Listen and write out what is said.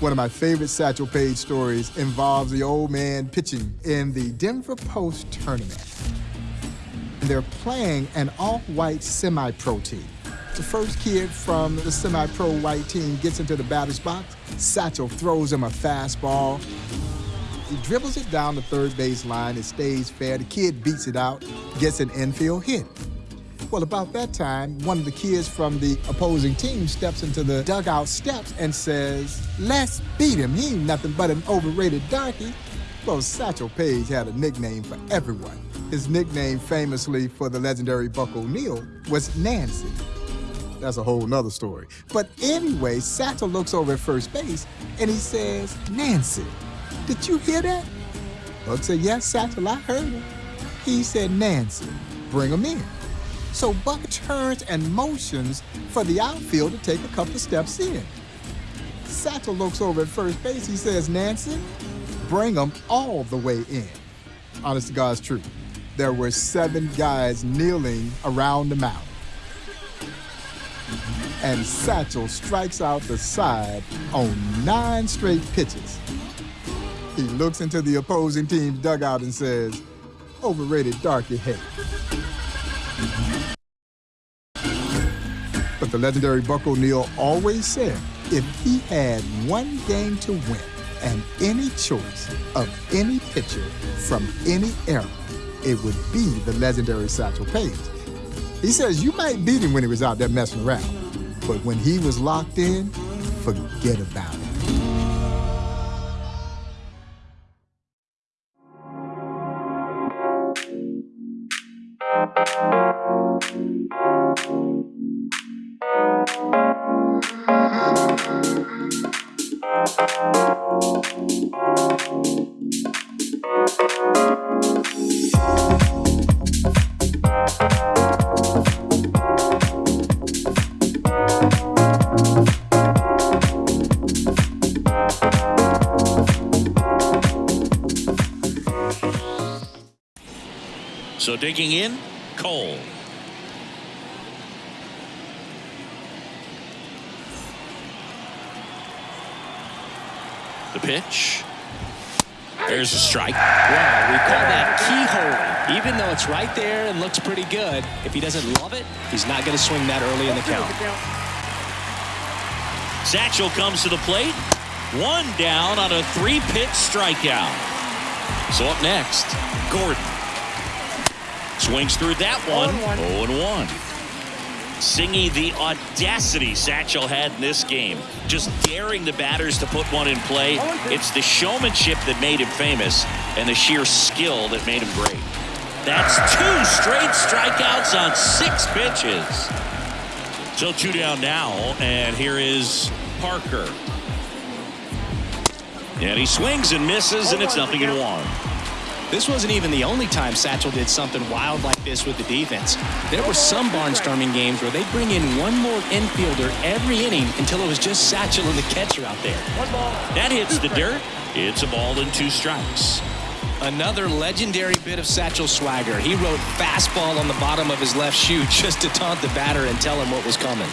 One of my favorite Satchel Paige stories involves the old man pitching in the Denver Post tournament. They're playing an all-white semi-pro team. The first kid from the semi-pro white team gets into the batter's box. Satchel throws him a fastball. He dribbles it down the third base line. It stays fair. The kid beats it out, gets an infield hit. Well, about that time, one of the kids from the opposing team steps into the dugout steps and says, let's beat him. He ain't nothing but an overrated donkey. Well, Satchel Paige had a nickname for everyone. His nickname, famously for the legendary Buck O'Neil, was Nancy. That's a whole nother story. But anyway, Satchel looks over at first base and he says, Nancy, did you hear that? Buck said, yes, Satchel, I heard it. He said, Nancy, bring him in. So Buck turns and motions for the outfield to take a couple of steps in. Satchel looks over at first base. He says, Nancy, bring them all the way in. Honest to God's truth. There were seven guys kneeling around the mound and Satchel strikes out the side on nine straight pitches. He looks into the opposing team's dugout and says, overrated darky head. But the legendary Buck O'Neil always said if he had one game to win and any choice of any pitcher from any era, it would be the legendary Satchel Paige. He says you might beat him when he was out there messing around, but when he was locked in, forget about it. So digging in, Cole. The pitch. There's a strike. Wow, we call that keyhole. Even though it's right there and looks pretty good, if he doesn't love it, he's not going to swing that early in the count. Satchel comes to the plate. One down on a three-pitch strikeout. So up next, Gordon. Swings through that one. 0-1. Singing the audacity Satchel had in this game. Just daring the batters to put one in play. It's the showmanship that made him famous and the sheer skill that made him great. That's two straight strikeouts on six pitches. So two down now, and here is Parker. And he swings and misses, and it's nothing in one. This wasn't even the only time Satchel did something wild like this with the defense. There were some barnstorming games where they'd bring in one more infielder every inning until it was just Satchel and the catcher out there. That hits the dirt. It's a ball and two strikes. Another legendary bit of Satchel swagger. He wrote fastball on the bottom of his left shoe just to taunt the batter and tell him what was coming.